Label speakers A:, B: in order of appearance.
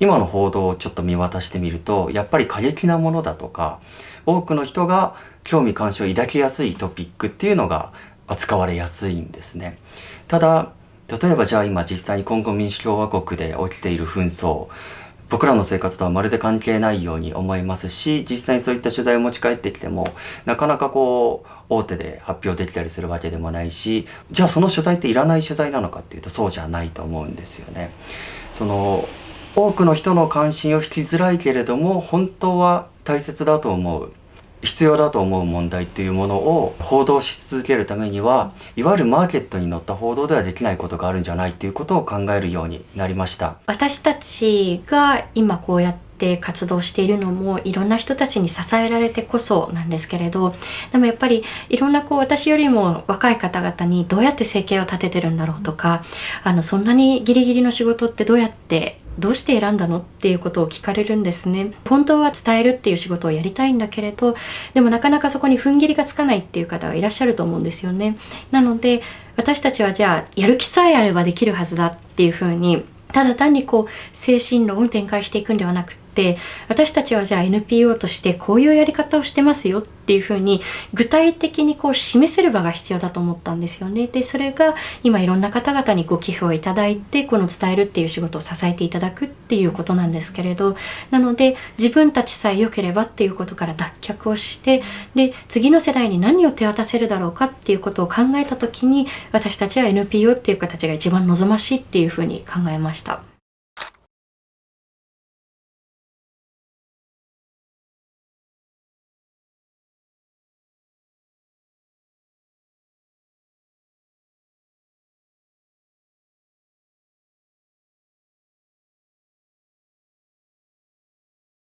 A: 今の報道をちょっと見渡してみるとやっぱり過激なものだとか多くの人が興味関心を抱きやすいトピックっていうのが扱われやすいんですね。ただ例えばじゃあ今実際に今後民主共和国で起きている紛争僕らの生活とはまるで関係ないように思いますし実際にそういった取材を持ち帰ってきてもなかなかこう大手で発表できたりするわけでもないしじゃあその取材っていらない取材なのかっていうとそうじゃないと思うんですよね。その多くの人の関心を引きづらいけれども本当は大切だと思う必要だと思う問題っていうものを報道し続けるためにはいわゆるマーケットに乗った報道ではできないことがあるんじゃないっていうことを考えるようになりました。
B: 私たちが今こうやって活動しているのもいろんな人たちに支えられてこそなんですけれどでもやっぱりいろんなこう私よりも若い方々にどうやって生計を立ててるんだろうとかあのそんなにギリギリの仕事ってどうやってどうして選んだのっていうことを聞かれるんですね。本当は伝えるっていう仕事をやりたいんだけれどでもなかなかそこに踏ん切りがつかないっていう方がいらっしゃると思うんですよね。なので私たちはじゃあやる気さえあればできるはずだっていうふうにただ単にこう精神論を展開していくんではなくって私たちはじゃあ NPO としてこういうやり方をしてますよっていうふうに具体的にこう示せる場が必要だと思ったんですよね。でそれが今いろんな方々にご寄付をいただいてこの伝えるっていう仕事を支えていただくっていうことなんですけれどなので自分たちさえ良ければっていうことから脱却をしてで次の世代に何を手渡せるだろうかっていうことを考えた時に私たちは NPO っていう形が一番望ましいっていうふうに考えました。